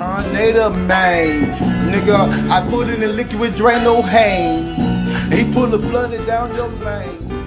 Tornado man, nigga. I put it in liquid, drain no hang. He pull the flooded down your lane.